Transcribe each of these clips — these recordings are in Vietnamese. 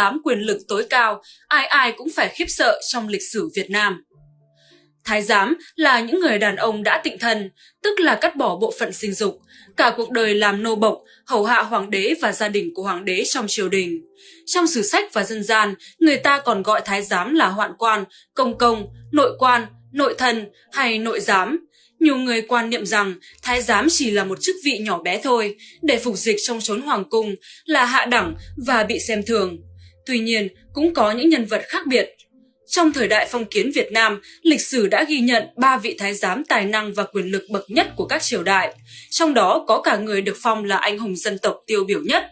giám quyền lực tối cao, ai ai cũng phải khiếp sợ trong lịch sử Việt Nam. Thái giám là những người đàn ông đã tịnh thân, tức là cắt bỏ bộ phận sinh dục, cả cuộc đời làm nô bộc, hầu hạ hoàng đế và gia đình của hoàng đế trong triều đình. Trong sử sách và dân gian, người ta còn gọi thái giám là hoạn quan, công công, nội quan, nội thần hay nội giám. Nhiều người quan niệm rằng thái giám chỉ là một chức vị nhỏ bé thôi, để phục dịch trong chốn hoàng cung, là hạ đẳng và bị xem thường. Tuy nhiên, cũng có những nhân vật khác biệt. Trong thời đại phong kiến Việt Nam, lịch sử đã ghi nhận ba vị thái giám tài năng và quyền lực bậc nhất của các triều đại. Trong đó có cả người được phong là anh hùng dân tộc tiêu biểu nhất.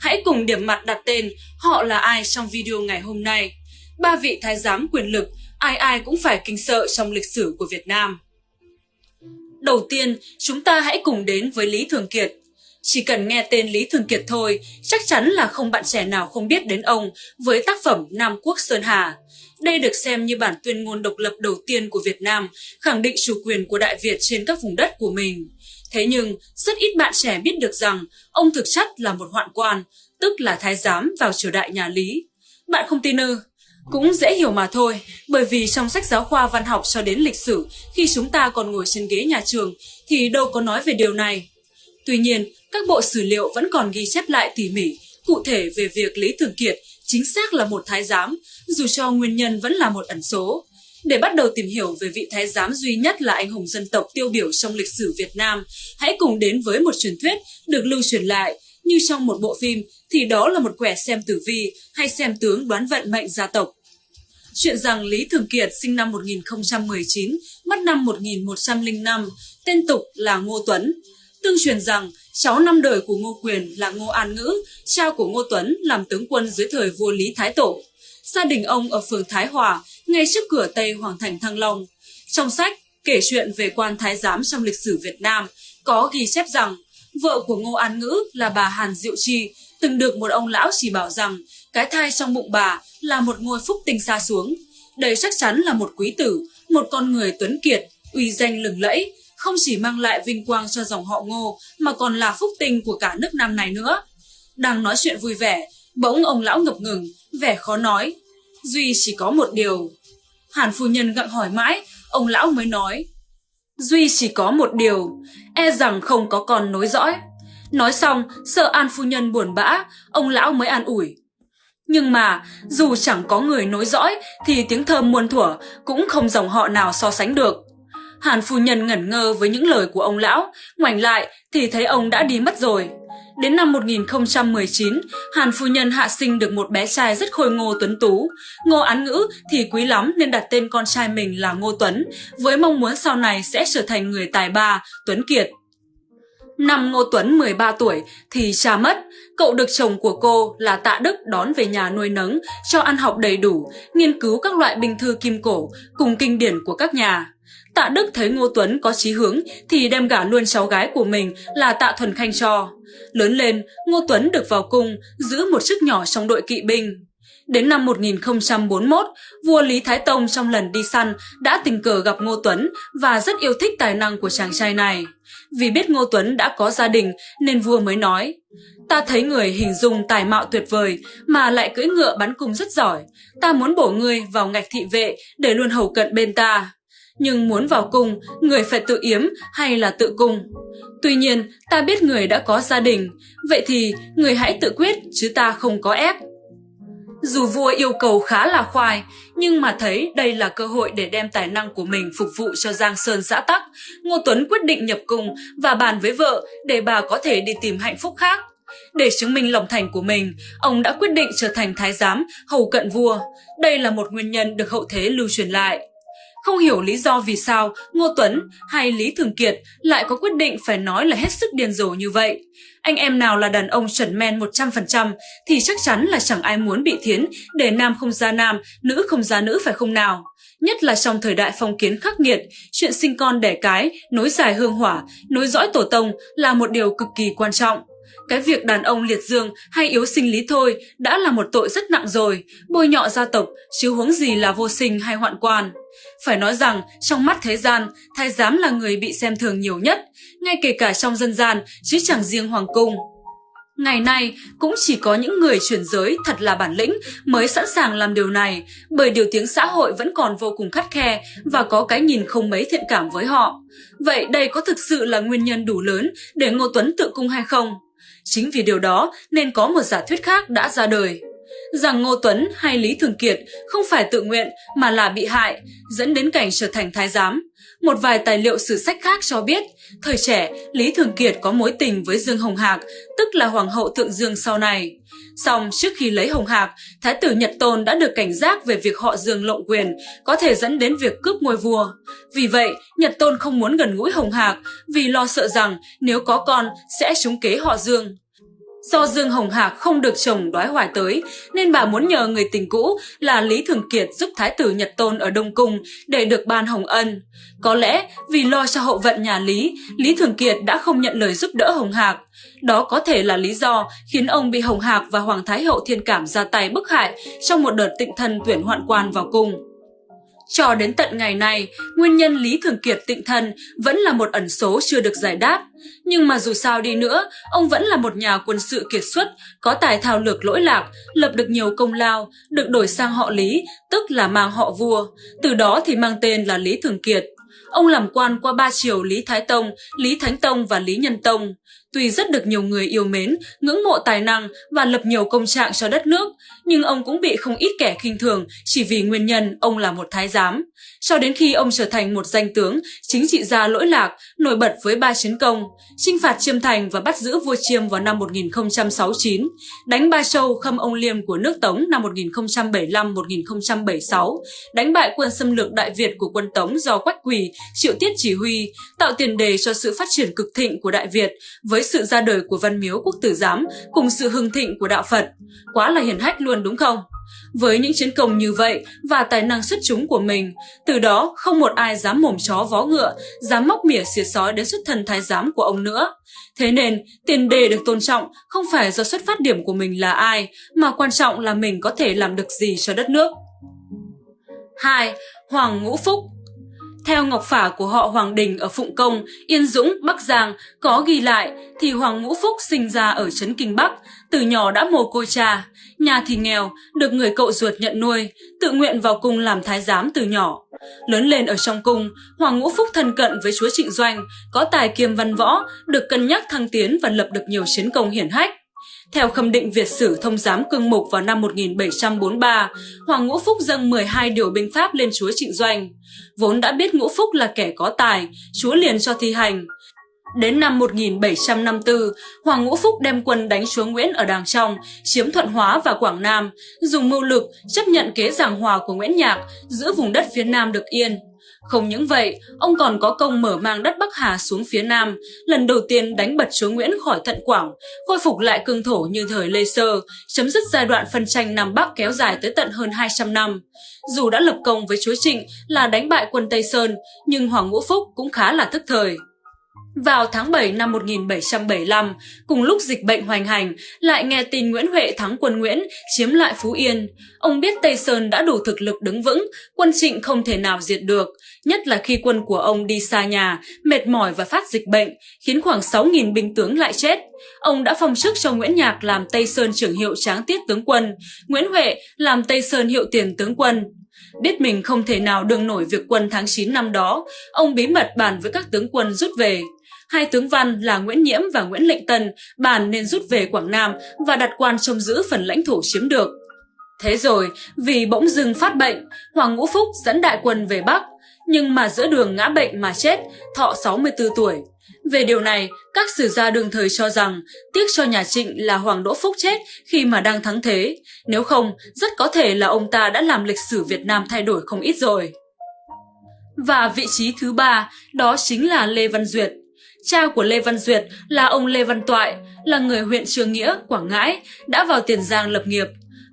Hãy cùng điểm mặt đặt tên họ là ai trong video ngày hôm nay. Ba vị thái giám quyền lực, ai ai cũng phải kinh sợ trong lịch sử của Việt Nam. Đầu tiên, chúng ta hãy cùng đến với Lý Thường Kiệt. Chỉ cần nghe tên Lý Thường Kiệt thôi, chắc chắn là không bạn trẻ nào không biết đến ông với tác phẩm Nam Quốc Sơn Hà. Đây được xem như bản tuyên ngôn độc lập đầu tiên của Việt Nam, khẳng định chủ quyền của Đại Việt trên các vùng đất của mình. Thế nhưng, rất ít bạn trẻ biết được rằng ông thực chất là một hoạn quan, tức là thái giám vào triều đại nhà Lý. Bạn không tin ư? Cũng dễ hiểu mà thôi, bởi vì trong sách giáo khoa văn học cho đến lịch sử, khi chúng ta còn ngồi trên ghế nhà trường, thì đâu có nói về điều này. Tuy nhiên, các bộ sử liệu vẫn còn ghi chép lại tỉ mỉ, cụ thể về việc Lý Thường Kiệt chính xác là một thái giám, dù cho nguyên nhân vẫn là một ẩn số. Để bắt đầu tìm hiểu về vị thái giám duy nhất là anh hùng dân tộc tiêu biểu trong lịch sử Việt Nam, hãy cùng đến với một truyền thuyết được lưu truyền lại như trong một bộ phim thì đó là một quẻ xem tử vi hay xem tướng đoán vận mệnh gia tộc. Chuyện rằng Lý Thường Kiệt sinh năm 1019, mất năm 1105, tên tục là Ngô Tuấn. Tương truyền rằng cháu năm đời của Ngô Quyền là Ngô An Ngữ, cha của Ngô Tuấn làm tướng quân dưới thời vua Lý Thái Tổ. Gia đình ông ở phường Thái Hòa, ngay trước cửa Tây Hoàng Thành Thăng Long. Trong sách kể chuyện về quan thái giám trong lịch sử Việt Nam có ghi chép rằng vợ của Ngô An Ngữ là bà Hàn Diệu Chi từng được một ông lão chỉ bảo rằng cái thai trong bụng bà là một ngôi phúc tinh xa xuống. Đây chắc chắn là một quý tử, một con người tuấn kiệt, uy danh lừng lẫy, không chỉ mang lại vinh quang cho dòng họ Ngô mà còn là phúc tinh của cả nước Nam này nữa. Đang nói chuyện vui vẻ, bỗng ông lão ngập ngừng, vẻ khó nói. Duy chỉ có một điều. Hàn phu nhân gặng hỏi mãi, ông lão mới nói. Duy chỉ có một điều, e rằng không có con nối dõi. Nói xong, sợ An phu nhân buồn bã, ông lão mới an ủi. Nhưng mà, dù chẳng có người nối dõi, thì tiếng thơm muôn thuở cũng không dòng họ nào so sánh được. Hàn phu nhân ngẩn ngơ với những lời của ông lão, ngoảnh lại thì thấy ông đã đi mất rồi. Đến năm 1019, Hàn phu nhân hạ sinh được một bé trai rất khôi ngô tuấn tú. Ngô án ngữ thì quý lắm nên đặt tên con trai mình là Ngô Tuấn, với mong muốn sau này sẽ trở thành người tài ba, Tuấn Kiệt. Năm Ngô Tuấn 13 tuổi thì cha mất, cậu được chồng của cô là Tạ Đức đón về nhà nuôi nấng, cho ăn học đầy đủ, nghiên cứu các loại binh thư kim cổ cùng kinh điển của các nhà. Tạ Đức thấy Ngô Tuấn có chí hướng thì đem gả luôn cháu gái của mình là Tạ Thuần Khanh cho. Lớn lên, Ngô Tuấn được vào cung, giữ một chức nhỏ trong đội kỵ binh. Đến năm 1041, vua Lý Thái Tông trong lần đi săn đã tình cờ gặp Ngô Tuấn và rất yêu thích tài năng của chàng trai này. Vì biết Ngô Tuấn đã có gia đình nên vua mới nói Ta thấy người hình dung tài mạo tuyệt vời mà lại cưỡi ngựa bắn cung rất giỏi. Ta muốn bổ ngươi vào ngạch thị vệ để luôn hầu cận bên ta. Nhưng muốn vào cung, người phải tự yếm hay là tự cung? Tuy nhiên, ta biết người đã có gia đình, vậy thì người hãy tự quyết chứ ta không có ép. Dù vua yêu cầu khá là khoai, nhưng mà thấy đây là cơ hội để đem tài năng của mình phục vụ cho Giang Sơn xã Tắc, Ngô Tuấn quyết định nhập cung và bàn với vợ để bà có thể đi tìm hạnh phúc khác. Để chứng minh lòng thành của mình, ông đã quyết định trở thành thái giám, hầu cận vua. Đây là một nguyên nhân được hậu thế lưu truyền lại. Không hiểu lý do vì sao Ngô Tuấn hay Lý Thường Kiệt lại có quyết định phải nói là hết sức điên rồ như vậy. Anh em nào là đàn ông chuẩn men 100% thì chắc chắn là chẳng ai muốn bị thiến để nam không ra nam, nữ không ra nữ phải không nào. Nhất là trong thời đại phong kiến khắc nghiệt, chuyện sinh con đẻ cái, nối dài hương hỏa, nối dõi tổ tông là một điều cực kỳ quan trọng. Cái việc đàn ông liệt dương hay yếu sinh lý thôi đã là một tội rất nặng rồi, bôi nhọ gia tộc, chứ huống gì là vô sinh hay hoạn quan. Phải nói rằng, trong mắt thế gian, thái giám là người bị xem thường nhiều nhất, ngay kể cả trong dân gian, chứ chẳng riêng hoàng cung. Ngày nay, cũng chỉ có những người chuyển giới thật là bản lĩnh mới sẵn sàng làm điều này, bởi điều tiếng xã hội vẫn còn vô cùng khắt khe và có cái nhìn không mấy thiện cảm với họ. Vậy đây có thực sự là nguyên nhân đủ lớn để Ngô Tuấn tự cung hay không? Chính vì điều đó nên có một giả thuyết khác đã ra đời rằng Ngô Tuấn hay Lý Thường Kiệt không phải tự nguyện mà là bị hại, dẫn đến cảnh trở thành thái giám. Một vài tài liệu sử sách khác cho biết, thời trẻ Lý Thường Kiệt có mối tình với Dương Hồng Hạc, tức là Hoàng hậu Thượng Dương sau này. Song trước khi lấy Hồng Hạc, Thái tử Nhật Tôn đã được cảnh giác về việc họ Dương lộng quyền, có thể dẫn đến việc cướp ngôi vua. Vì vậy, Nhật Tôn không muốn gần gũi Hồng Hạc vì lo sợ rằng nếu có con sẽ trúng kế họ Dương. Do Dương Hồng Hạc không được chồng đoái hoài tới, nên bà muốn nhờ người tình cũ là Lý Thường Kiệt giúp Thái tử Nhật Tôn ở Đông Cung để được ban hồng ân. Có lẽ vì lo cho hậu vận nhà Lý, Lý Thường Kiệt đã không nhận lời giúp đỡ Hồng Hạc. Đó có thể là lý do khiến ông bị Hồng Hạc và Hoàng Thái Hậu Thiên Cảm ra tay bức hại trong một đợt tịnh thân tuyển hoạn quan vào cung. Cho đến tận ngày này, nguyên nhân Lý Thường Kiệt tịnh thân vẫn là một ẩn số chưa được giải đáp. Nhưng mà dù sao đi nữa, ông vẫn là một nhà quân sự kiệt xuất, có tài thao lược lỗi lạc, lập được nhiều công lao, được đổi sang họ Lý, tức là mang họ vua. Từ đó thì mang tên là Lý Thường Kiệt. Ông làm quan qua ba triều Lý Thái Tông, Lý Thánh Tông và Lý Nhân Tông. Tuy rất được nhiều người yêu mến, ngưỡng mộ tài năng và lập nhiều công trạng cho đất nước, nhưng ông cũng bị không ít kẻ khinh thường chỉ vì nguyên nhân ông là một thái giám. Cho đến khi ông trở thành một danh tướng, chính trị gia lỗi lạc, nổi bật với ba chiến công, chinh phạt Chiêm Thành và bắt giữ vua Chiêm vào năm 1069, đánh Ba Châu khâm ông Liêm của nước Tống năm 1075-1076, đánh bại quân xâm lược Đại Việt của quân Tống do Quách Quỳ, Triệu Tiết chỉ huy, tạo tiền đề cho sự phát triển cực thịnh của Đại Việt với sự ra đời của Văn Miếu Quốc Tử Giám cùng sự hưng thịnh của Đạo Phật. Quá là hiển hách luôn đúng không? Với những chiến công như vậy và tài năng xuất chúng của mình, từ đó không một ai dám mồm chó vó ngựa, dám móc mỉa xỉa sói đến xuất thân thái giám của ông nữa. Thế nên, tiền đề được tôn trọng không phải do xuất phát điểm của mình là ai, mà quan trọng là mình có thể làm được gì cho đất nước. 2. Hoàng Ngũ Phúc theo ngọc phả của họ Hoàng Đình ở Phụng Công, Yên Dũng, Bắc Giang có ghi lại thì Hoàng Ngũ Phúc sinh ra ở Trấn Kinh Bắc, từ nhỏ đã mồ côi cha, nhà thì nghèo, được người cậu ruột nhận nuôi, tự nguyện vào cung làm thái giám từ nhỏ. Lớn lên ở trong cung, Hoàng Ngũ Phúc thân cận với chúa Trịnh Doanh, có tài kiêm văn võ, được cân nhắc thăng tiến và lập được nhiều chiến công hiển hách. Theo khâm định Việt sử thông giám cương mục vào năm 1743, Hoàng Ngũ Phúc dâng 12 điều binh pháp lên chúa Trịnh Doanh. Vốn đã biết Ngũ Phúc là kẻ có tài, chúa liền cho thi hành. Đến năm 1754, Hoàng Ngũ Phúc đem quân đánh chúa Nguyễn ở Đàng Trong, chiếm Thuận Hóa và Quảng Nam, dùng mưu lực chấp nhận kế giảng hòa của Nguyễn Nhạc, giữ vùng đất phía Nam được yên. Không những vậy, ông còn có công mở mang đất Bắc Hà xuống phía Nam, lần đầu tiên đánh bật chúa Nguyễn khỏi Thận Quảng, khôi phục lại cương thổ như thời Lê Sơ, chấm dứt giai đoạn phân tranh Nam Bắc kéo dài tới tận hơn 200 năm. Dù đã lập công với chúa Trịnh là đánh bại quân Tây Sơn, nhưng Hoàng Ngũ Phúc cũng khá là thức thời. Vào tháng 7 năm 1775, cùng lúc dịch bệnh hoành hành, lại nghe tin Nguyễn Huệ thắng quân Nguyễn, chiếm lại Phú Yên. Ông biết Tây Sơn đã đủ thực lực đứng vững, quân trịnh không thể nào diệt được, nhất là khi quân của ông đi xa nhà, mệt mỏi và phát dịch bệnh, khiến khoảng 6.000 binh tướng lại chết. Ông đã phong chức cho Nguyễn Nhạc làm Tây Sơn trưởng hiệu tráng tiết tướng quân, Nguyễn Huệ làm Tây Sơn hiệu tiền tướng quân. Biết mình không thể nào đương nổi việc quân tháng 9 năm đó, ông bí mật bàn với các tướng quân rút về. Hai tướng văn là Nguyễn Nhiễm và Nguyễn Lệnh Tân bàn nên rút về Quảng Nam và đặt quan trông giữ phần lãnh thổ chiếm được. Thế rồi, vì bỗng dưng phát bệnh, Hoàng Ngũ Phúc dẫn đại quân về Bắc, nhưng mà giữa đường ngã bệnh mà chết, thọ 64 tuổi. Về điều này, các sử gia đương thời cho rằng tiếc cho nhà Trịnh là Hoàng Đỗ Phúc chết khi mà đang thắng thế. Nếu không, rất có thể là ông ta đã làm lịch sử Việt Nam thay đổi không ít rồi. Và vị trí thứ ba, đó chính là Lê Văn Duyệt. Cha của Lê Văn Duyệt là ông Lê Văn Toại, là người huyện Trường Nghĩa, Quảng Ngãi, đã vào Tiền Giang lập nghiệp.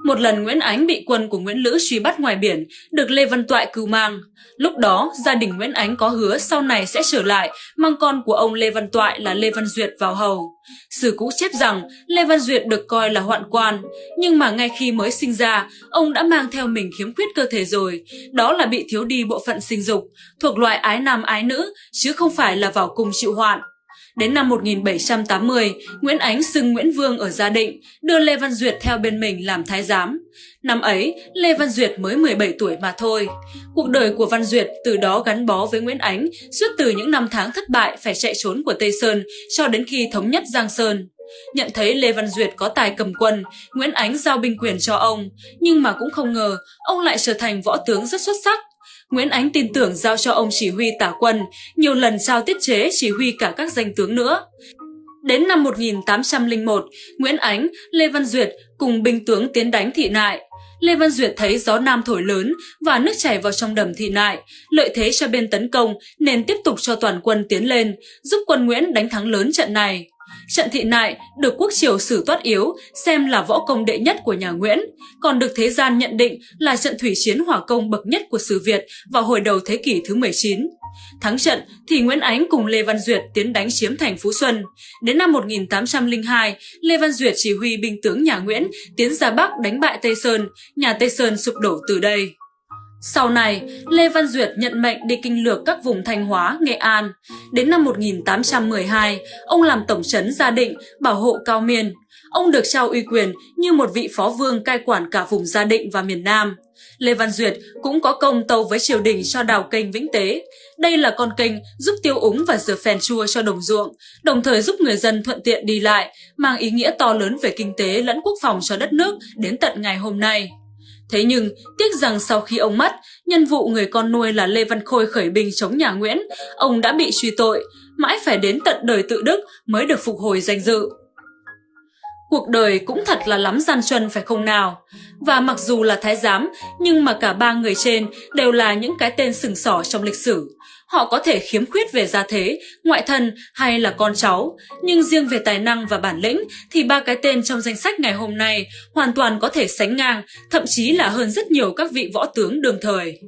Một lần Nguyễn Ánh bị quân của Nguyễn Lữ truy bắt ngoài biển, được Lê Văn Toại cứu mang. Lúc đó, gia đình Nguyễn Ánh có hứa sau này sẽ trở lại, mang con của ông Lê Văn Toại là Lê Văn Duyệt vào hầu. Sử cũ chép rằng Lê Văn Duyệt được coi là hoạn quan, nhưng mà ngay khi mới sinh ra, ông đã mang theo mình khiếm khuyết cơ thể rồi, đó là bị thiếu đi bộ phận sinh dục, thuộc loại ái nam ái nữ, chứ không phải là vào cung chịu hoạn. Đến năm 1780, Nguyễn Ánh xưng Nguyễn Vương ở Gia Định, đưa Lê Văn Duyệt theo bên mình làm thái giám. Năm ấy, Lê Văn Duyệt mới 17 tuổi mà thôi. Cuộc đời của Văn Duyệt từ đó gắn bó với Nguyễn Ánh suốt từ những năm tháng thất bại phải chạy trốn của Tây Sơn cho đến khi thống nhất Giang Sơn. Nhận thấy Lê Văn Duyệt có tài cầm quân, Nguyễn Ánh giao binh quyền cho ông, nhưng mà cũng không ngờ ông lại trở thành võ tướng rất xuất sắc. Nguyễn Ánh tin tưởng giao cho ông chỉ huy tả quân, nhiều lần giao tiết chế chỉ huy cả các danh tướng nữa. Đến năm 1801, Nguyễn Ánh, Lê Văn Duyệt cùng binh tướng tiến đánh thị nại. Lê Văn Duyệt thấy gió nam thổi lớn và nước chảy vào trong đầm thị nại, lợi thế cho bên tấn công nên tiếp tục cho toàn quân tiến lên, giúp quân Nguyễn đánh thắng lớn trận này. Trận thị nại được quốc triều sử toát yếu xem là võ công đệ nhất của nhà Nguyễn, còn được thế gian nhận định là trận thủy chiến hỏa công bậc nhất của sử Việt vào hồi đầu thế kỷ thứ 19. Thắng trận thì Nguyễn Ánh cùng Lê Văn Duyệt tiến đánh chiếm thành Phú Xuân. Đến năm 1802, Lê Văn Duyệt chỉ huy binh tướng nhà Nguyễn tiến ra Bắc đánh bại Tây Sơn, nhà Tây Sơn sụp đổ từ đây. Sau này, Lê Văn Duyệt nhận mệnh đi kinh lược các vùng Thanh Hóa, Nghệ An. Đến năm 1812, ông làm tổng trấn Gia Định, bảo hộ Cao Miên. Ông được trao uy quyền như một vị phó vương cai quản cả vùng Gia Định và miền Nam. Lê Văn Duyệt cũng có công tâu với triều đình cho đào kênh Vĩnh Tế. Đây là con kênh giúp tiêu úng và rửa phèn chua cho đồng ruộng, đồng thời giúp người dân thuận tiện đi lại, mang ý nghĩa to lớn về kinh tế lẫn quốc phòng cho đất nước đến tận ngày hôm nay. Thế nhưng, tiếc rằng sau khi ông mất, nhân vụ người con nuôi là Lê Văn Khôi khởi binh chống nhà Nguyễn, ông đã bị truy tội, mãi phải đến tận đời tự đức mới được phục hồi danh dự. Cuộc đời cũng thật là lắm gian truân phải không nào? Và mặc dù là thái giám, nhưng mà cả ba người trên đều là những cái tên sừng sỏ trong lịch sử. Họ có thể khiếm khuyết về gia thế, ngoại thân hay là con cháu, nhưng riêng về tài năng và bản lĩnh thì ba cái tên trong danh sách ngày hôm nay hoàn toàn có thể sánh ngang, thậm chí là hơn rất nhiều các vị võ tướng đương thời.